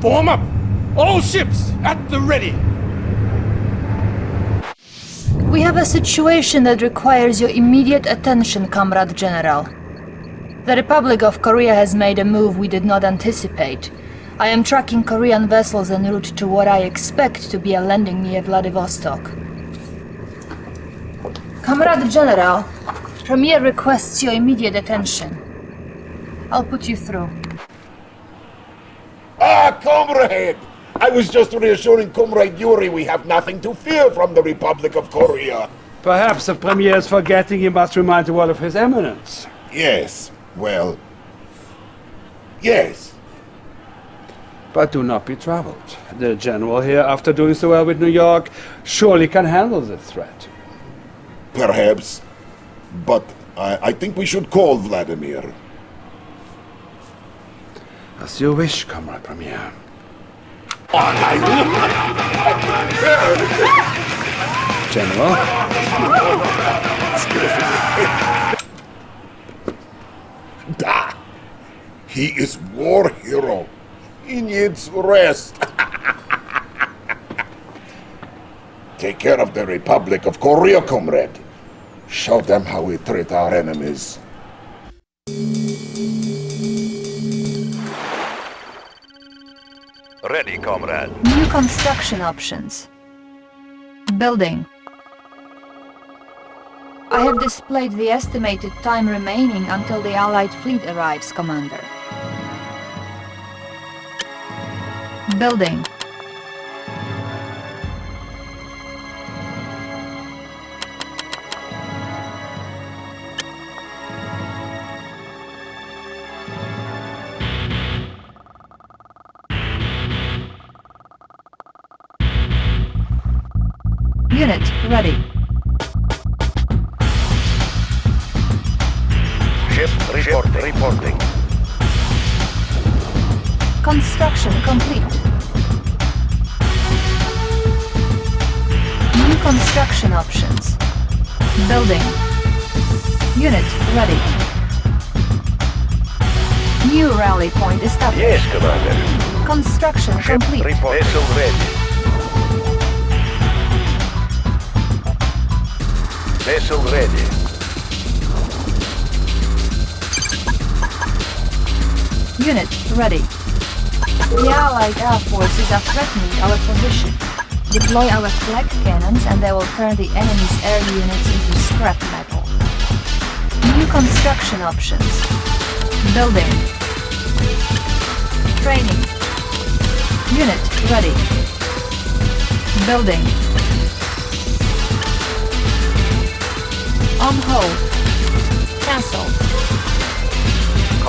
Form up! All ships at the ready! We have a situation that requires your immediate attention, Comrade General. The Republic of Korea has made a move we did not anticipate. I am tracking Korean vessels en route to what I expect to be a landing near Vladivostok. Comrade General, Premier requests your immediate attention. I'll put you through. Ah, comrade! I was just reassuring Comrade Yuri we have nothing to fear from the Republic of Korea. Perhaps the Premier is forgetting he must remind the world of his eminence. Yes, well... Yes. But do not be troubled. The General here, after doing so well with New York, surely can handle this threat. Perhaps. But I, I think we should call Vladimir. As you wish, Comrade Premier. General? Da! He is war hero. He needs rest. Take care of the Republic of Korea, comrade. Show them how we treat our enemies. Ready, comrade. New construction options. Building. I have displayed the estimated time remaining until the Allied fleet arrives, Commander. Building. Ready. Ship reporting. reporting. Construction complete. New construction options. Building. Unit ready. New rally point established. Yes, commander. Construction Ship complete. report. Vessel ready. Vessel ready. The Allied Air Forces are threatening our position. Deploy our flak cannons and they will turn the enemy's air units into scrap metal. New construction options. Building. Training. Unit ready. Building. On hold.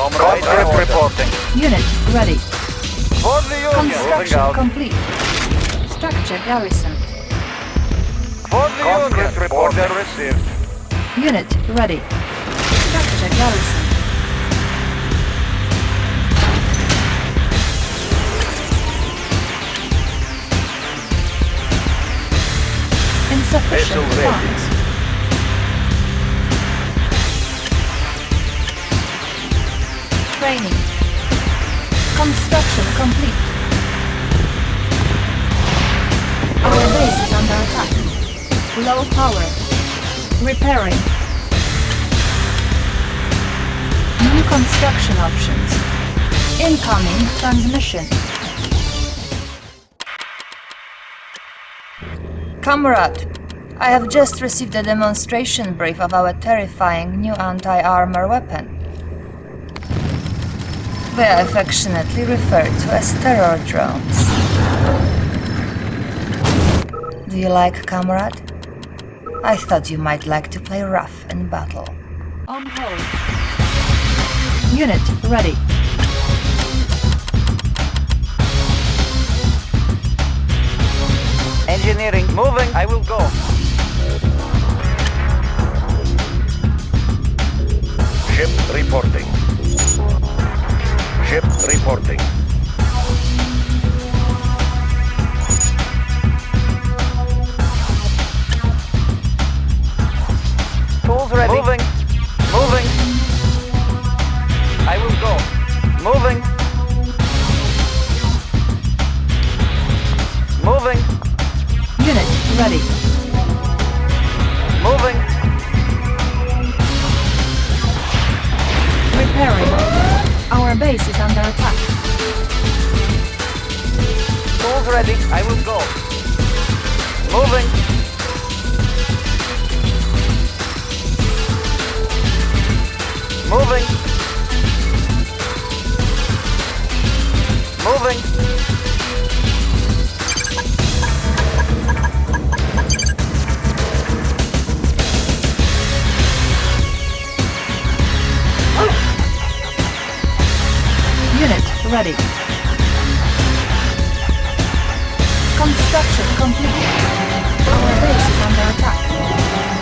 Cancelled. Comrade ship reporting. Unit ready. For the Union. Construction complete. Structure garrison. For the Union. report Order received. Unit ready. Structure garrison. Insufficient funds. Training. Construction complete. Our base is under attack. Low power. Repairing. New construction options. Incoming transmission. Comrade, I have just received a demonstration brief of our terrifying new anti-armor weapon. They are affectionately referred to as terror drones. Do you like, comrade? I thought you might like to play rough in battle. On hold. Unit ready. Engineering moving. I will go. Ship reporting. Ship reporting. Tools ready. Moving. Moving. I will go. Moving. Moving. Unit ready. Moving. Repairing base is under attack. Tools ready. I will go. Moving. Moving. Moving. Ready. Construction complete. Our base is under attack.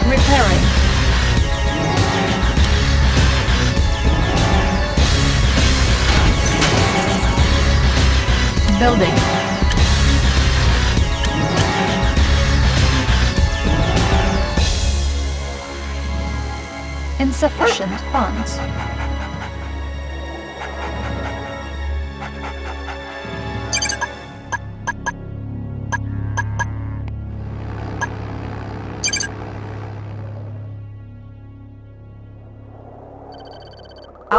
Repairing. Building. Insufficient funds.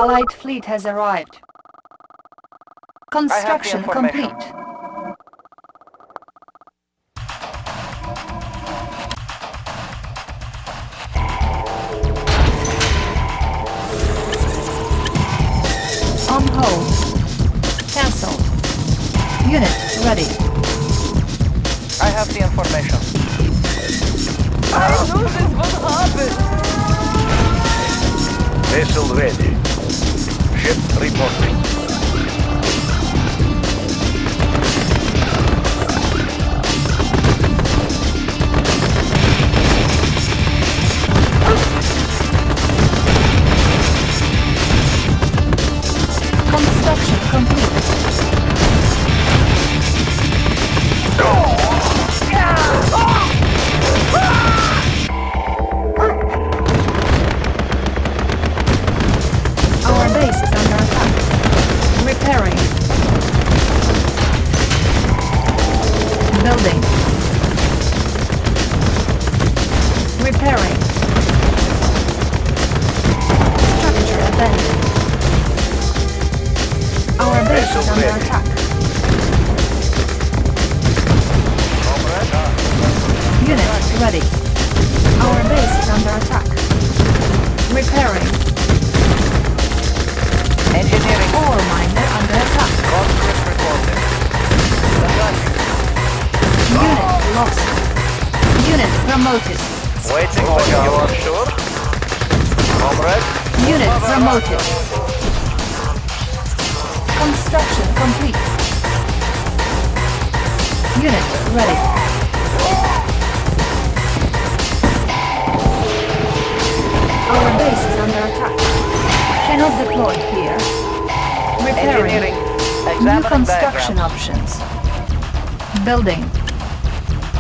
Allied fleet has arrived. Construction information. complete. On hold. Cancel. Unit ready. I have the information. I knew this would happen. Vessel ready. Ship reporting.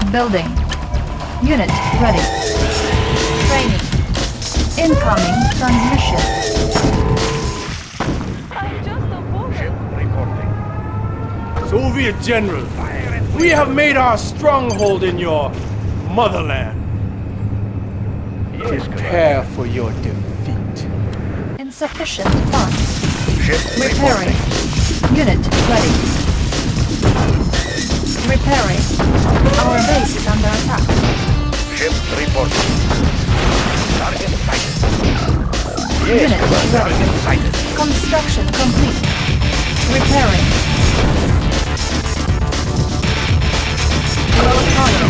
Building. Unit ready. Training. Incoming transmission. Ship reporting. Soviet General, we have made our stronghold in your motherland. Yes, Prepare for your defeat. Insufficient funds. Ship Repairing. reporting. Unit ready. Repairing. Our base is under attack. Ship reporting. Target sighted. Yes, Unit ready. Target sighted. Construction complete. Repairing. Load cargo.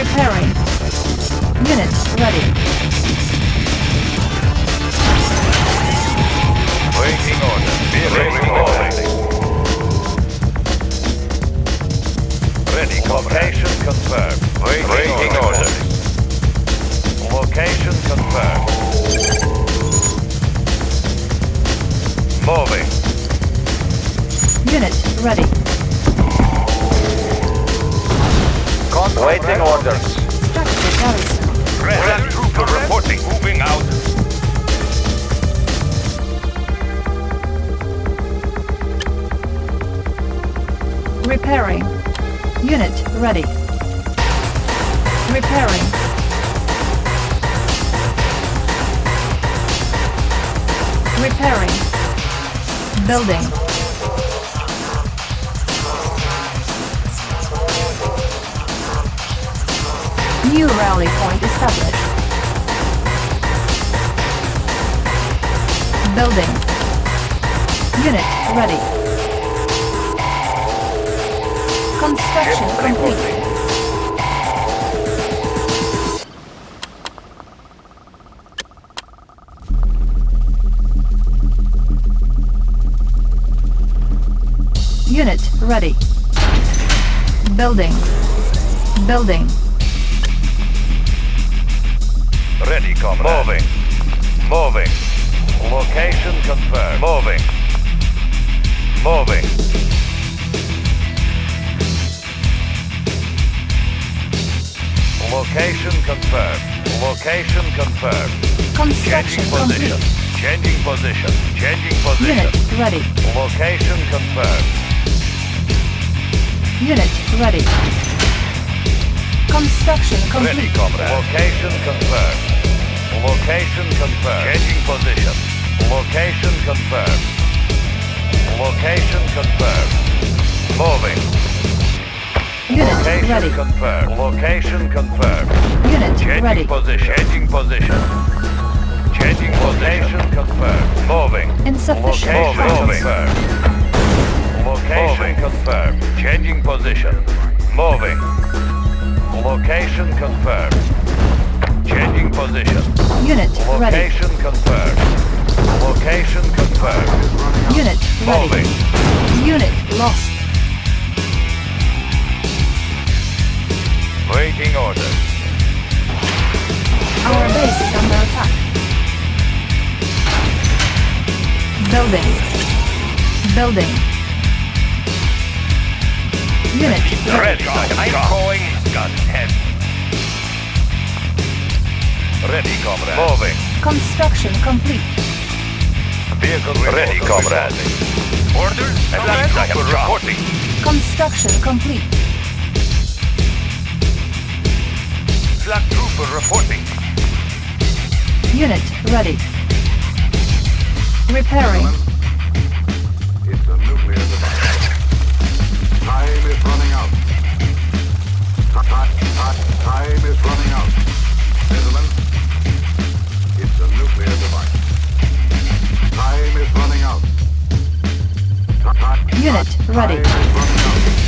Repairing. Unit ready. Waiting order. Waiting order. Ready, Location confirmed. Waiting, order. Location confirmed. Moving. Unit ready. Waiting orders. Structure garrison. Red trooper reporting. Moving out. Repairing. Unit ready. Repairing. Repairing. Building. New rally point established. Building. Unit ready. Construction complete. Unit ready. Building. Building. Ready, comrade. Moving. Moving. Location confirmed. Moving. Moving. Location confirmed. Location confirmed. Construction Changing position. complete. Changing position. Changing position. Unit ready. Location confirmed. Unit ready. Construction Ready, complete. comrade. Location confirmed. Location confirmed. Changing position. Location confirmed. Location confirmed. Moving. Unit Location ready. confirmed. Location confirmed. Unit Changing ready. position. Changing position. Changing position confirmed. Moving. Insufficient Location funds. confirmed. Location confirmed. Changing position. Moving. Location confirmed. Changing position. Unit ready. Location confirmed. Location confirmed. Unit ready. Moving. Unit lost. Waiting orders. Our base is under attack. Building. Building. Unit ready. Ready. I'm going. Gun head. Ready, comrade. Moving. Construction complete. Vehicle ready, comrade. Orders. Comrade. I am reporting. Construction complete. Flak trooper reporting. Unit ready. Repairing. It's a nuclear device. Time is running out. Ti- ti- Time is running out. Gentlemen, it's a nuclear device. Time is running out. Unit ready.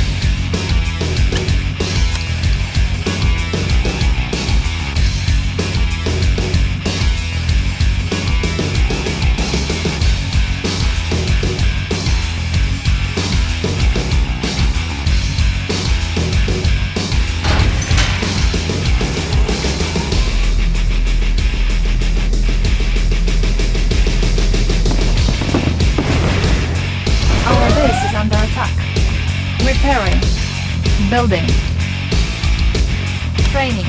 Training.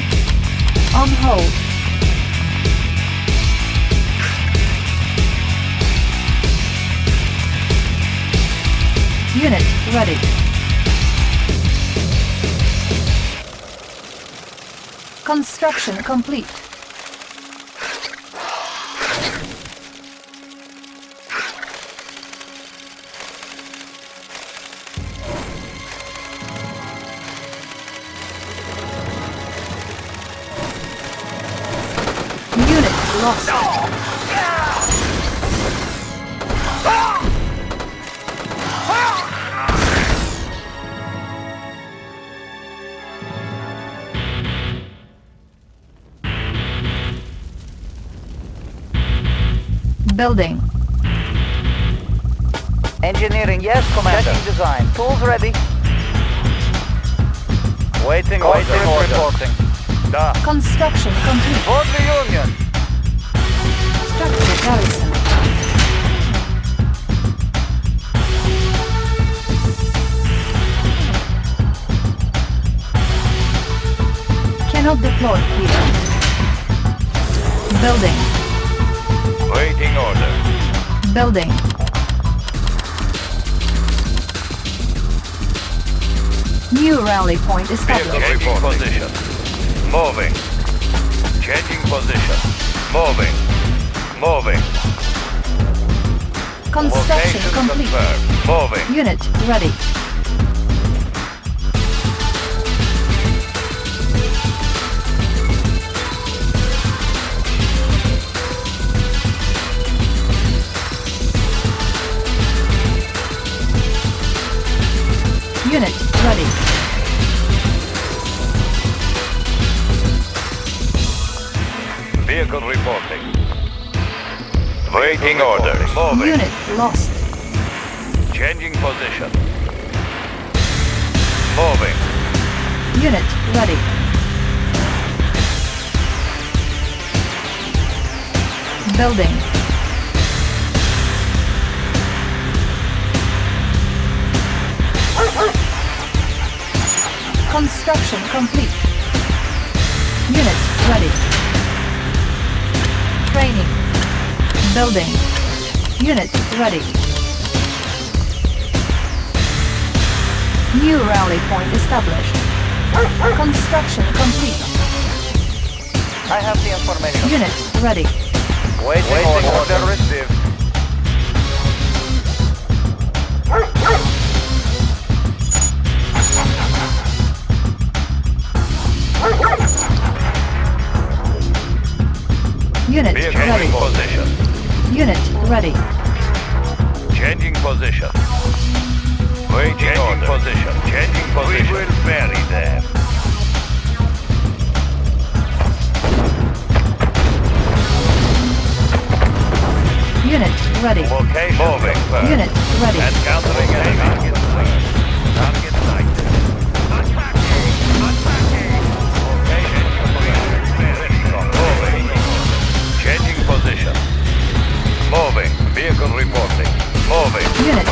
On hold. Unit ready. Construction complete. Building. Engineering, yes, Commander. Checking design. Tools ready. Waiting Waiting order. order. reporting. Da. Construction complete. For the Union. Structure garrison. Cannot deploy here. Building. Waiting order. Building. New rally point Vehicle established. changing position. Moving. Changing position. Moving. Moving. Construction Location complete. confirmed. Moving. Unit ready. Unit ready. Vehicle reporting. Waiting orders. Moving. Unit lost. Changing position. Moving. Unit ready. Building. Construction complete. Unit ready. Training. Building. Unit ready. New rally point established. Construction complete. I have the information. Unit ready. Waiting, Waiting order. order received. Unit Vehicle ready. in position. Unit ready. Changing position. Waiting Changing order. position. Changing position. We will bury them. Unit ready. Location Moving. confirmed. Unit ready. Encountering enemy. Vehicle reporting. Moving. Unit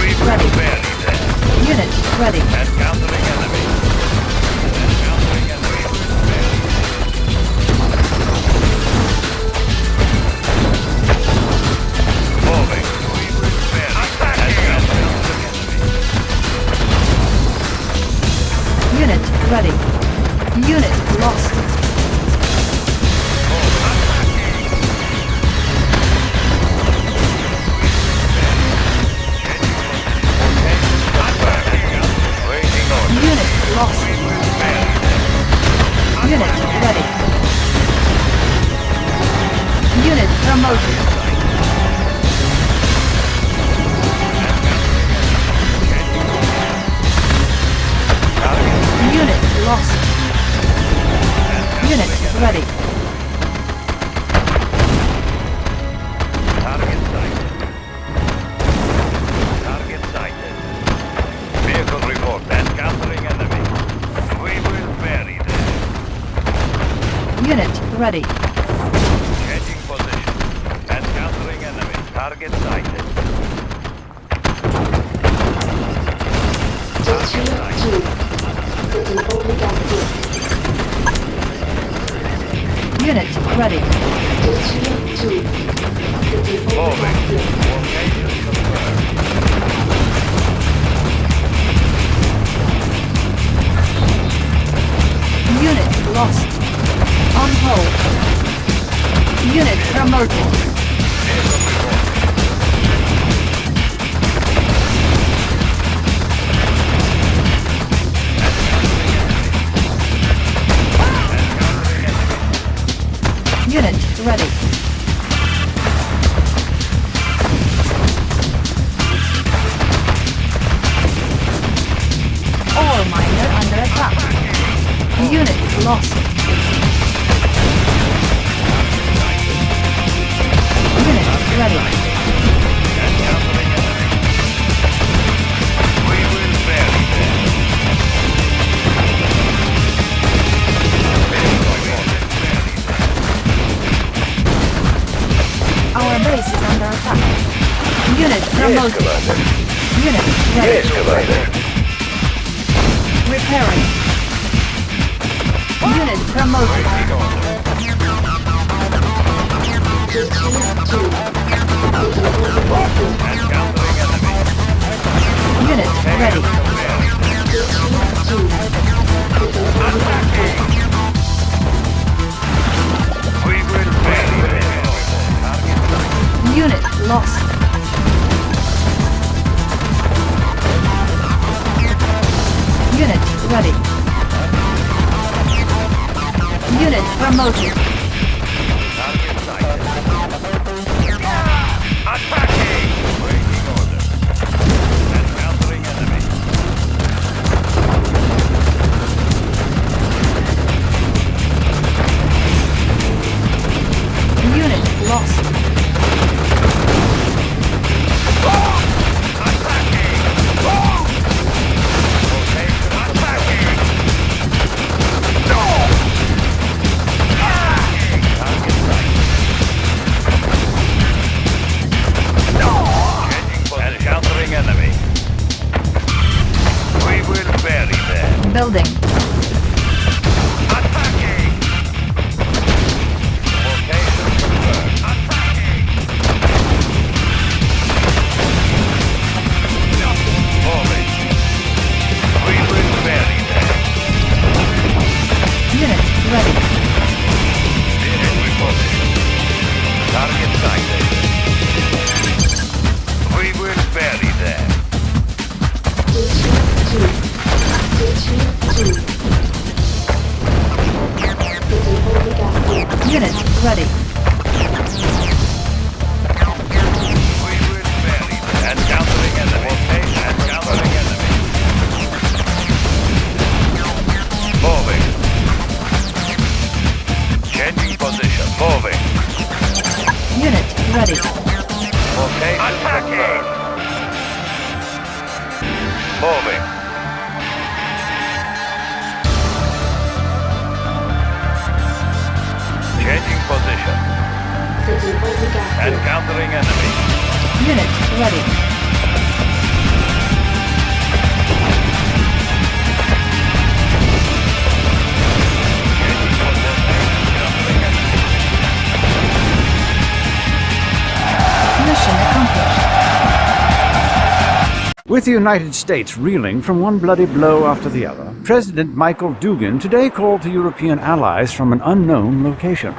With the United States reeling from one bloody blow after the other, President Michael Dugan today called to European allies from an unknown location.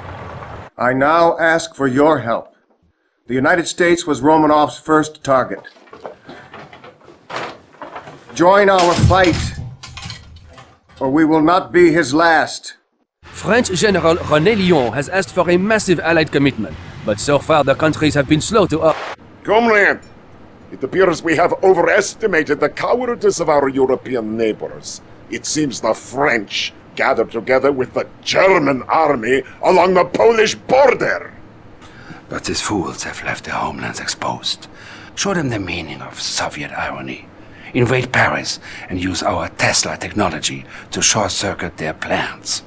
I now ask for your help. The United States was Romanov's first target. Join our fight, or we will not be his last. French General René Lyon has asked for a massive allied commitment, but so far the countries have been slow to up. Comrade, it appears we have overestimated the cowardice of our European neighbors. It seems the French gathered together with the German army along the Polish border. But these fools have left their homelands exposed. Show them the meaning of Soviet irony. Invade Paris and use our Tesla technology to short circuit their plans.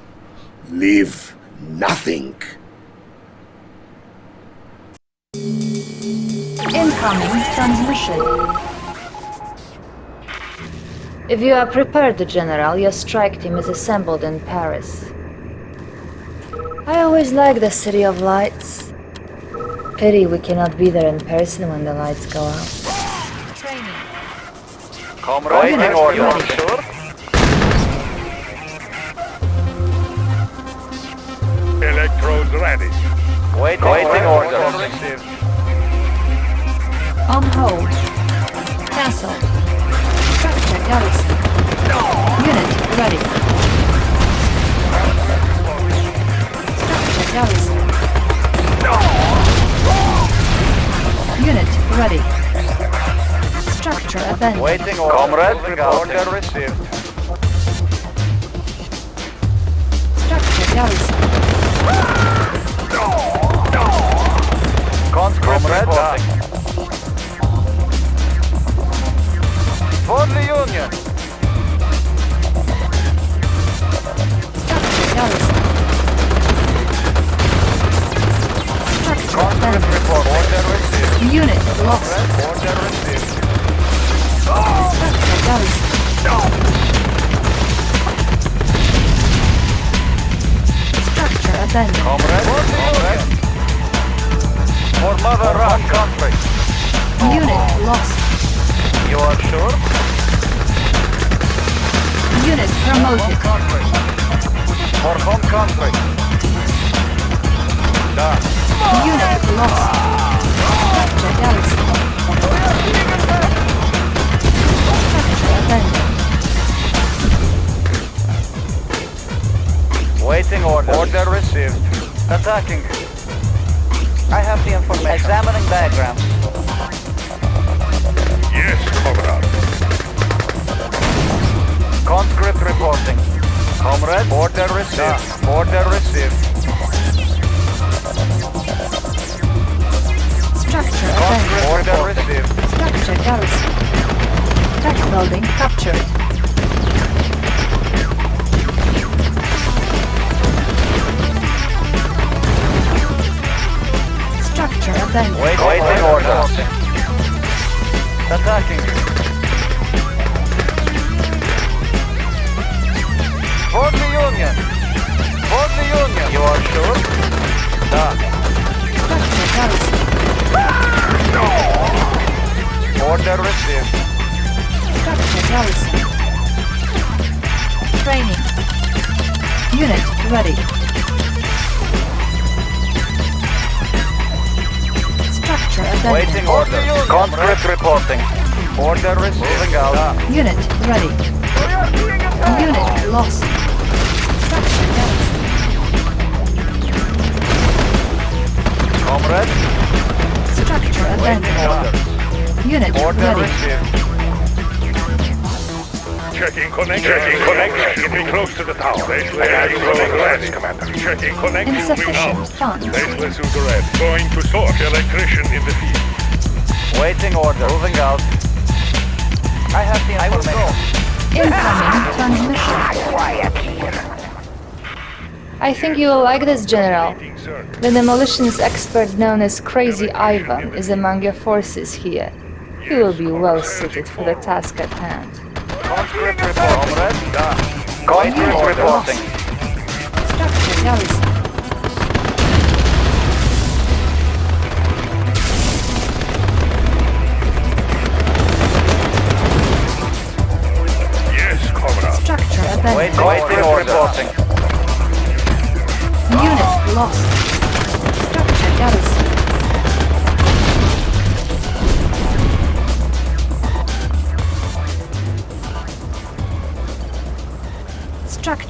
Leave nothing. Incoming transmission. If you are prepared, General, your strike team is assembled in Paris. I always like the City of Lights. Pity we cannot be there in person when the lights go out. Training. Comrade, Unit waiting order. ready. Sure. Electrodes ready. Waiting, waiting order. Received. On hold. Cancel. Structure garrison. Unit ready. Structure garrison. Unit ready. Structure abandoned. Waiting order. Comrade, order received. Structure garrison. Conscript reporting. For the Union. Structure garrison. Structure Conscript abandoned. report. Order received. Unit lost. Order received. Structure garrison. Structure abandoned. Comrade, comrade. For Mother Rock country. Unit lost. You are sure? Unit promoted. Country. For home country. Done. Unit lost. Structure garrison. Structure abandoned. Waiting order. Order received. Attacking. I have the information. Examining diagrams. Yes, Comrade. Conscript reporting. Comrade, order received. Order received. Structure Conscript abandoned. order received. Structure garrison. Tech building captured. Abandoned. Wait, waiting order. Attacking. For the Union. For the Union. You are sure? Da. Order received. Structure garrison. Training. Unit ready. Structure abandoned. Waiting order. Conscript reporting. Order received. Moving out. Unit ready. Unit lost. Structure garrison. Comrade. Structure abandoned. Unit Order ready. received. Checking connection. Checking connection. Getting close to the tower. Checking connection, Commander. Checking connection. Moving Insufficient out. funds. Faceless Ugared. Going to source. Electrician in the field. Waiting order. Moving out. I have the information. Incoming transmission. Ah, quiet here. I think you will like this, General. The demolitions expert known as Crazy Ivan is among your forces here. He will be well suited for the task at hand. Conscript reporting. Reporting. Structure. Yes, Comrade. Structure abandoned. waiting order. Reporting. Unit lost. Structure garrison.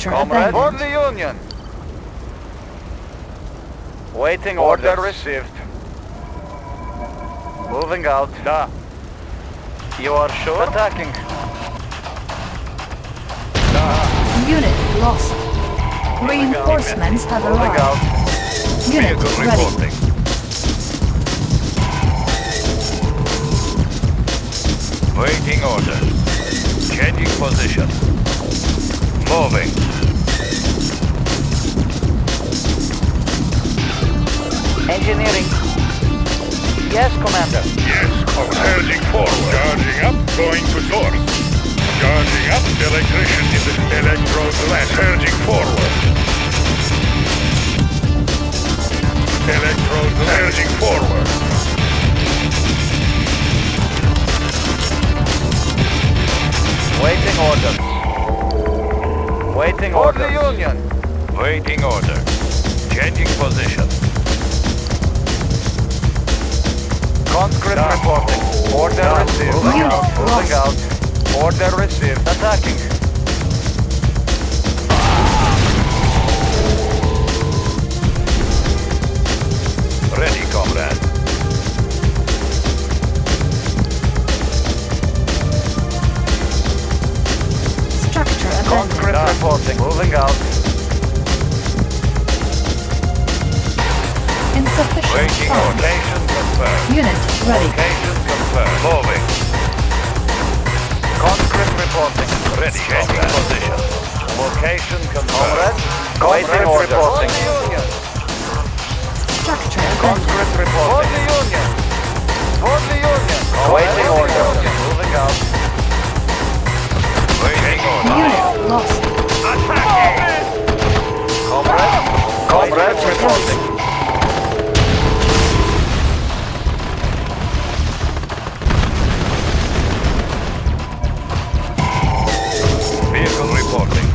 Structure Comrade. For the Union. Waiting order received. Moving out. Da. You are sure? Attacking. Unit lost. Reinforcements have Moving arrived. out. Unit Vehicle ready. reporting. Waiting order. Changing position. Moving. Engineering. Yes, Commander. Yes, Comrade. Surging forward. Charging up. Going to source. Charging up. Electrician in the electrode left. Surging forward. Electrode surging forward. Waiting orders. Waiting order. For the Union. Waiting order. Changing position. Conscript reporting. Order received. Moving out. Moving out. Order received. Attacking. Abandoned. Reporting. Moving out. Insufficient Waiting funds. location confirmed. Unit ready. Location confirmed. Moving. Conscript reporting. Ready, changing position. Location confirmed. Waiting order. For the Union. Structure. Conscript reporting. For the Union. For the Union. Waiting order. Moving out. Waiting order. Unit lost. Reporting. Vehicle reporting.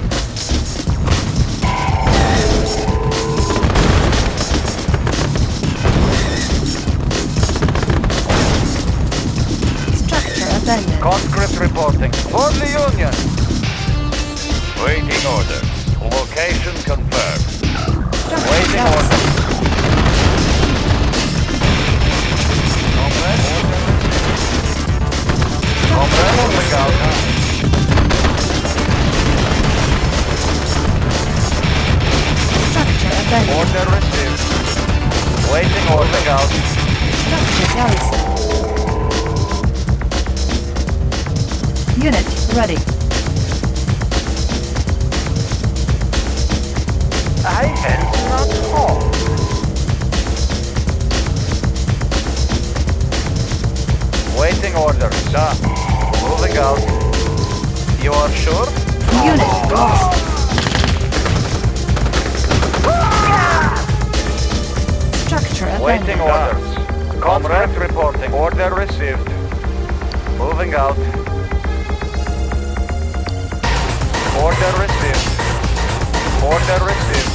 Conscript reporting. For the Union. Order. Location confirmed. Waiting order. Comrade, moving. Structure abandoned. Order received. Waiting order out. Structure garrison. Unit ready. I am not home. Waiting order, sir. Moving out. You are sure? Unit lost. Structure Waiting abandoned. orders. Comrade reporting. Order received. Moving out. Order received. Order received.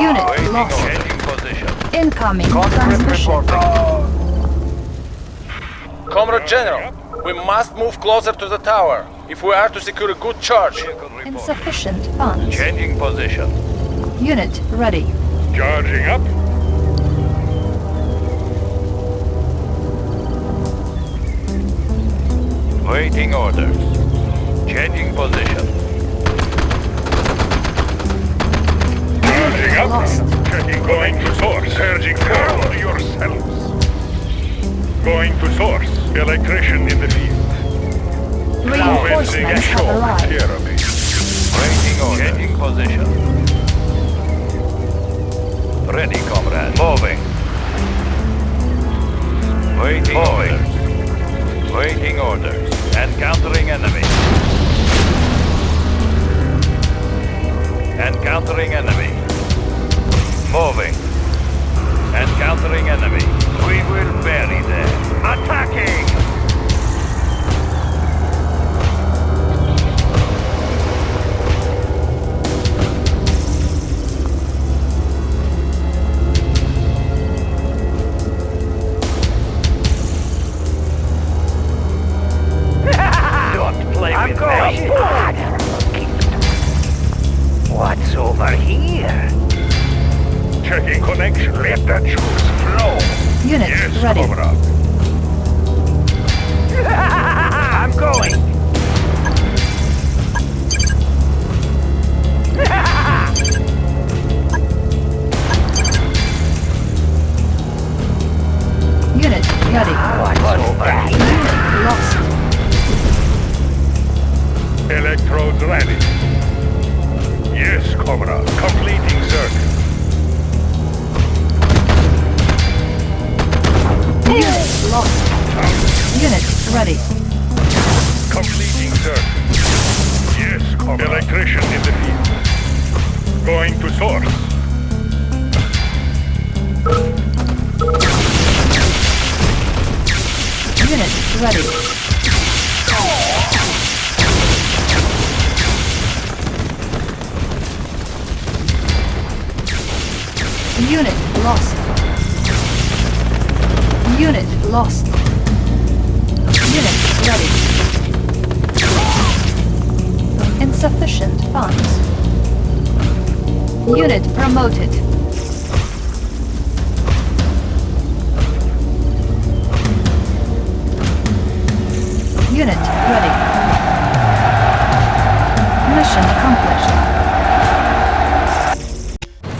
Unit Waiting lost. Changing position. Incoming Conscript transmission. reporting. Comrade General, we must move closer to the tower if we are to secure a good charge. Insufficient funds. Changing position. Unit ready. Charging up. Waiting orders. Changing position. Up. Lost. Checking. Going to source. Surging forward yourselves. Going to source. Electrician in the field. Commencing Reinforcements have shock arrived. therapy. Waiting order. Changing position. Ready, comrade. Moving. Waiting orders. Waiting orders. Encountering enemy. Encountering enemy. Moving. Encountering enemy. We will bury them. Attacking!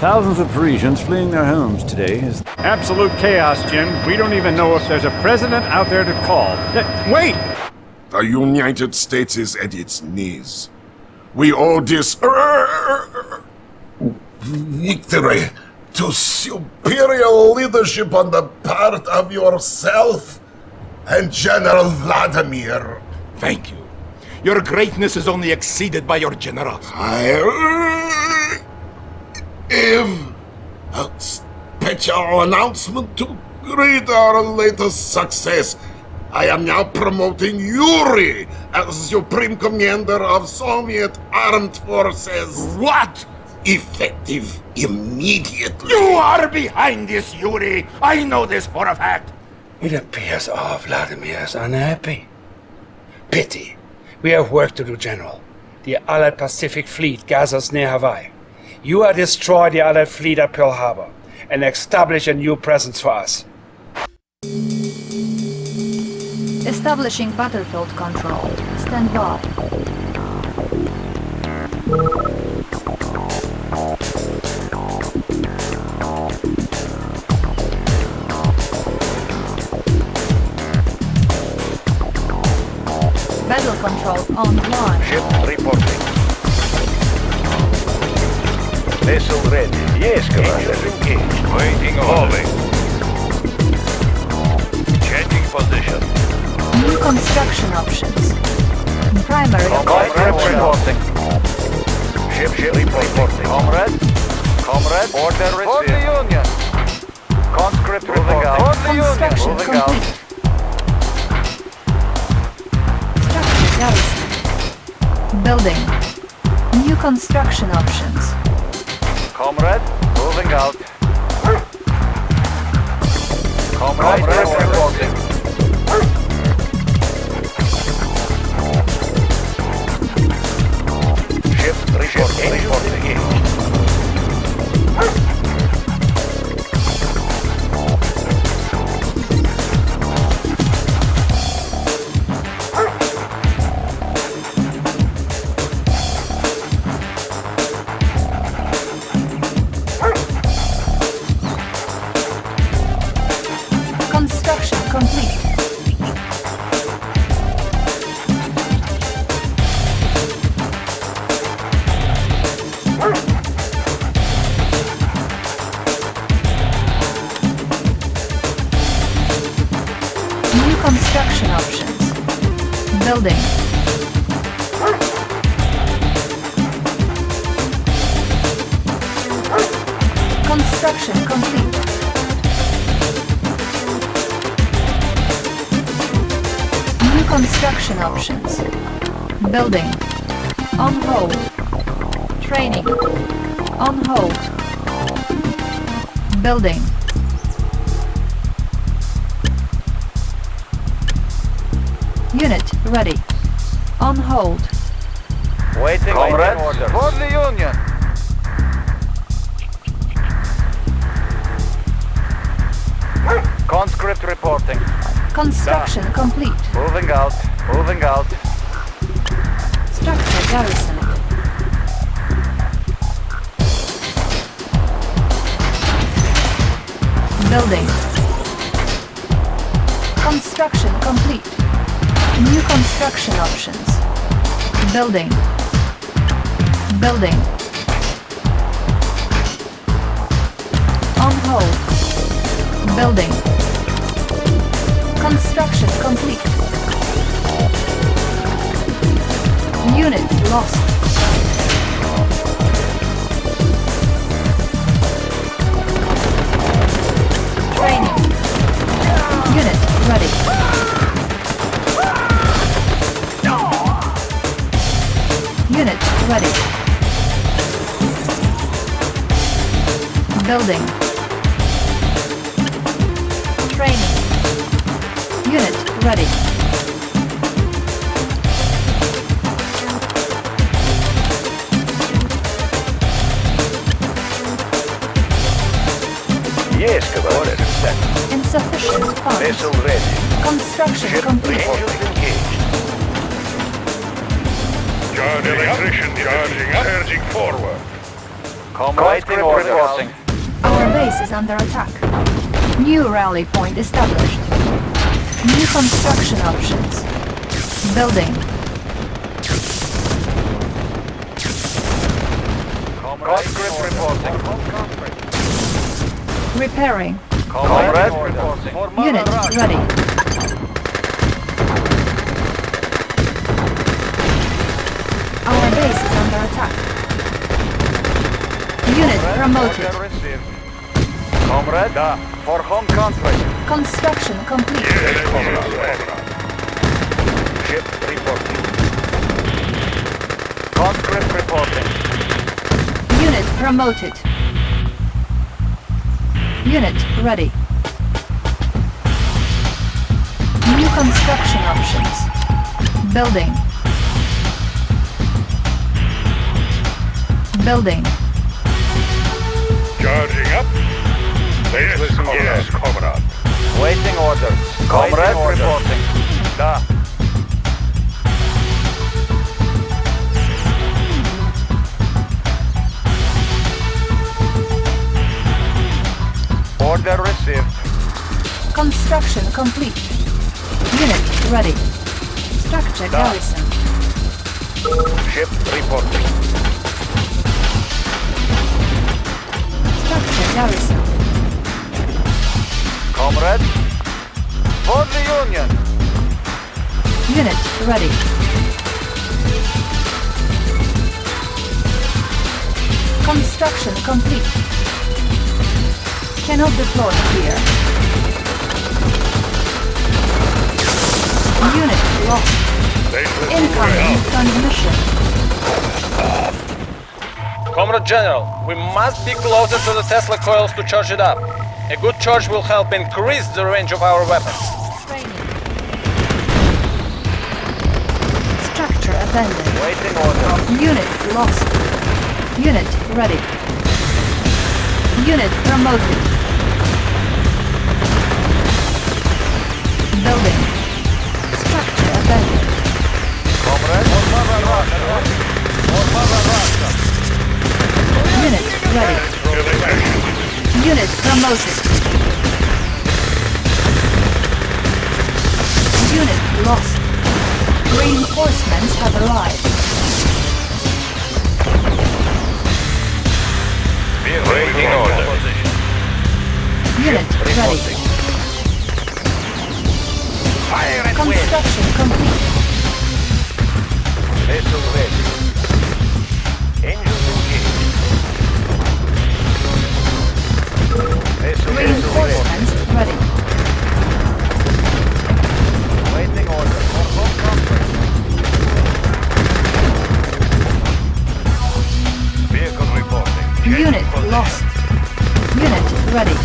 Thousands of Parisians fleeing their homes today is Absolute chaos, Jim. We don't even know if there's a president out there to call. Wait! The United States is at its knees. We owe this victory to superior leadership on the part of yourself and General Vladimir. Thank you. Your greatness is only exceeded by your generals. I am dispatch our announcement to greet our latest success. I am now promoting Yuri as Supreme Commander of Soviet Armed Forces. What? Effective immediately. You are behind this, Yuri. I know this for a fact. It appears our Vladimir is unhappy. Pity. We have work to do, General. The Allied Pacific Fleet gathers near Hawaii. You are destroy the Allied fleet at Pearl Harbor and establish a new presence for us. Establishing battlefield control. Stand by. Battle control online. Ship reporting. Vessel ready. Yes, Commander. Engaged. Waiting orders. Changing position. New construction options. Primary Comrade reporting. Ship, ship reporting. Comrade. Comrade. Order received. For the Union. Conscript reporting. For the Union. Construction Moving out. complete. Structure garrison. Building. New construction options. Comrade. Moving out. Comrade, reporting. Building. On hold. Training. On hold. Building. Unit ready. On hold. Waiting Comrade. orders. For the Union. Conscript reporting. Construction complete. Moving out. Moving out. Garrison. Building. Construction complete. New construction options. Building. Building. On hold. Building. Construction complete. Unit lost. Training. Unit ready. Unit ready. Building. Training. Unit ready. Insufficient funds. Vessel ready. Construction Ship complete. engines engaged. Charging electrician charging up. Surging forward. Comrade reporting. Our base is under attack. New rally point established. New construction options. Building. Conscript reporting. Repairing. Comrade. Unit ready. Our base is under attack. Unit promoted. Comrade, for home country. Construction complete. Ship reporting. Conscript reporting. Unit promoted. Unit ready. New construction options. Building. Building. Charging up. Yes, comrade. Yes, comrade. Waiting orders. Comrade reporting. Da. Order received. Construction complete. Unit ready. Structure Da. garrison. Ship reporting. Structure garrison. Comrade. For the Union. Unit ready. Construction complete. Cannot deploy here. Unit lost. Incoming transmission. Comrade General, we must be closer to the Tesla coils to charge it up. A good charge will help increase the range of our weapons. Structure abandoned. Waiting order. Unit lost. Unit ready. Unit promoted. Unit ready. Unit promoted. Unit lost. Reinforcements have arrived. Waiting order. Unit ready. Construction complete. Vessel ready. Engines engaged. Vessel vessel Reinforcements ready. Waiting order. For home country. Vehicle reporting. Unit lost. Unit ready.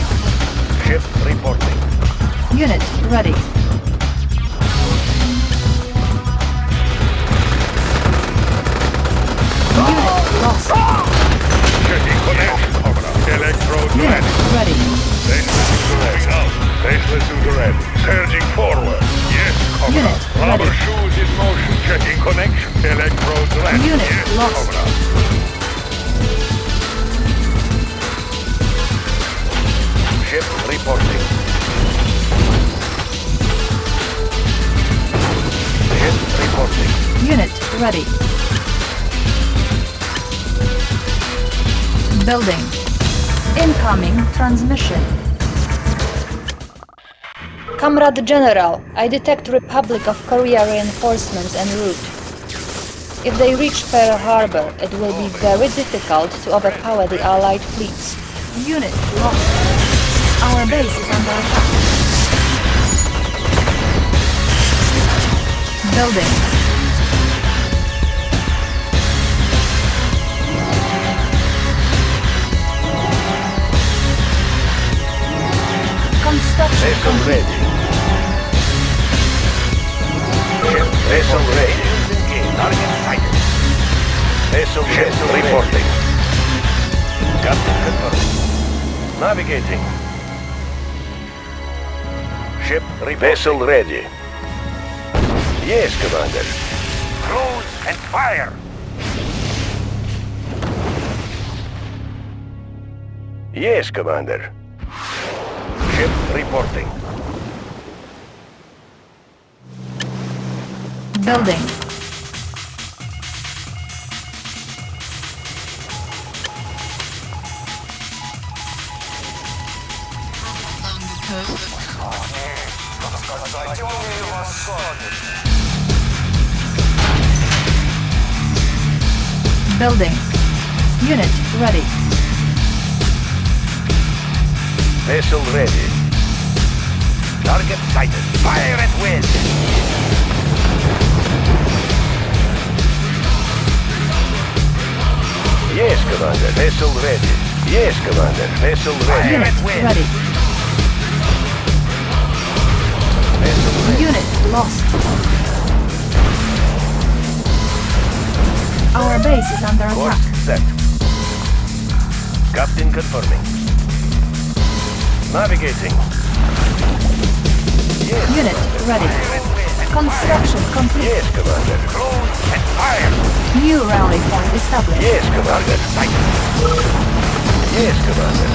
Ship reporting. Unit ready. Checking connection. Electrode ready. to red. Surging forward. Yes, motion. Checking connection. Unit yes. Ship reporting. Reporting. Unit ready. Building. Incoming transmission. Comrade General, I detect Republic of Korea reinforcements en route. If they reach Pearl Harbor, it will be very difficult to overpower the Allied fleets. Unit lost. Our base is under attack. Building. Vessel ready. Ship vessel ready. Target sighted. Vessel ship reporting. Captain confirmed. Navigating. Ship reporting. Vessel ready. Yes, Commander. Cruise and fire. Yes, Commander. Ship reporting. Building. Building. Unit ready. Vessel ready. Target sighted. Fire at will. Yes, Commander. Vessel ready. Yes, Commander. Vessel ready. Unit ready. Unit lost. Our base is under Course attack. set. Captain confirming. Navigating. Yes, Unit ready. Construction complete. Yes, Commander. Close and fire. New rally point established. Yes, Commander. Sight. Yes, Commander.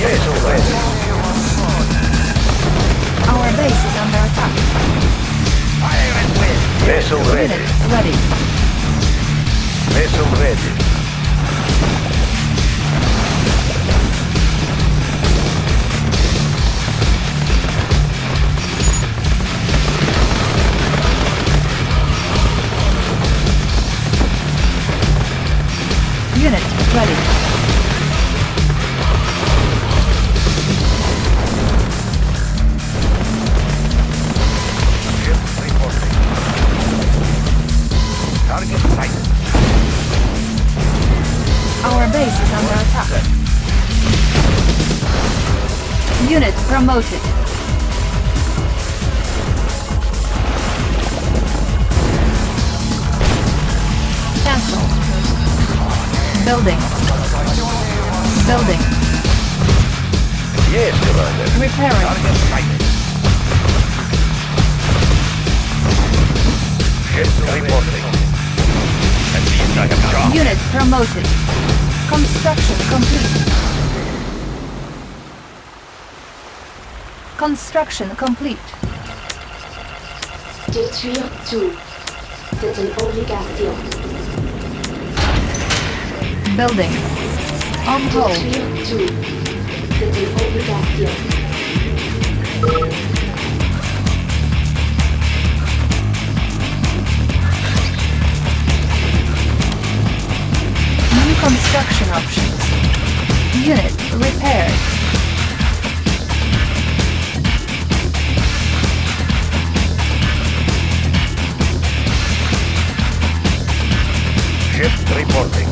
Yes, already. Our base is under attack. Fire at will. Vessel ready. Unit ready. Vessel ready. Ready. Our base is under attack. Unit promoted. Building. Building. Yes, Commander. Repairing. Ship reporting. That means I have job. Unit promoted. Construction complete. Construction complete. Détruire tout. C'est une obligation. Building. On hold. New construction options. Unit repaired. Ship reporting.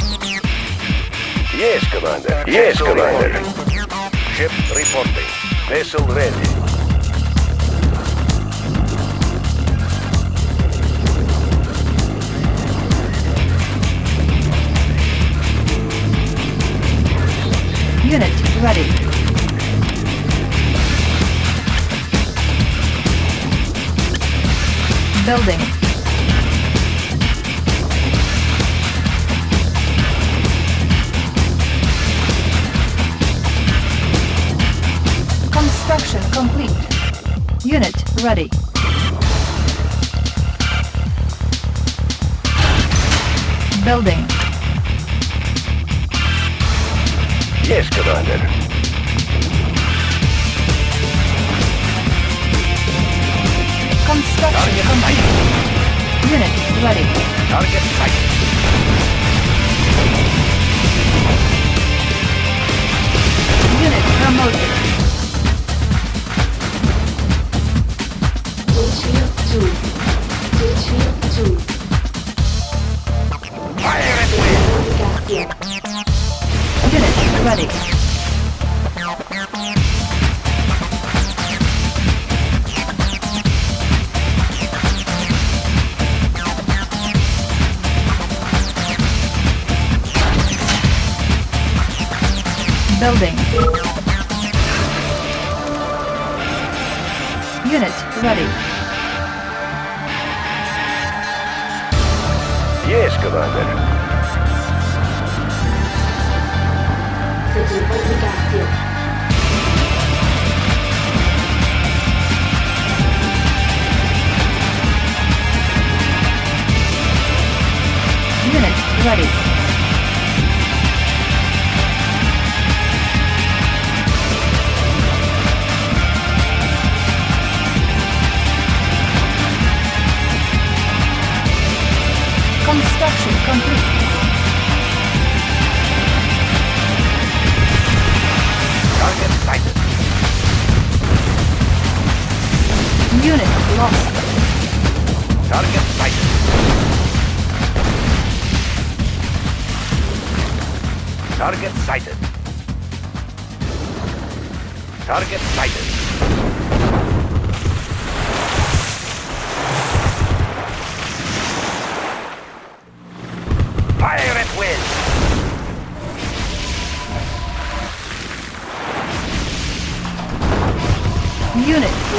Yes, Commander. Yes, Commander. Ship reporting. Vessel ready. Unit ready. Building. Ready. Building. Yes, Commander. Construction complete. Unit ready. Target sight.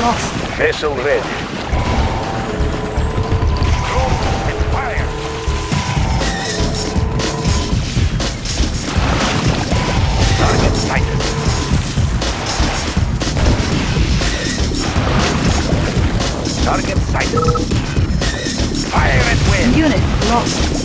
lost. Vessel ready. Target sighted. Target sighted. Fire and will. Unit lost.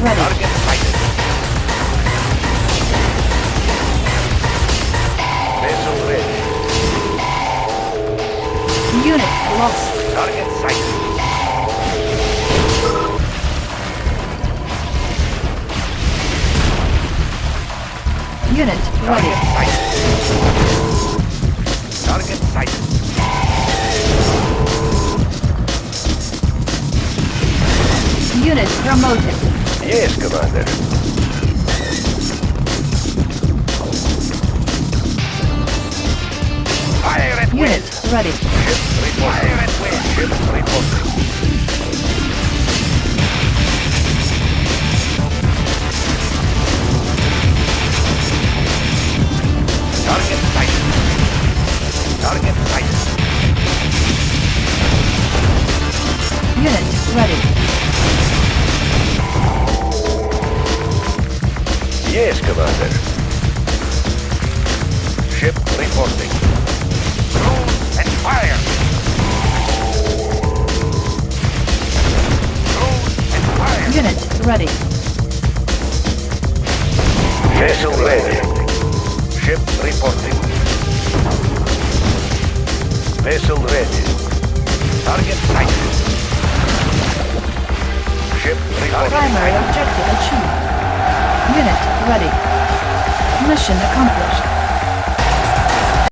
ready.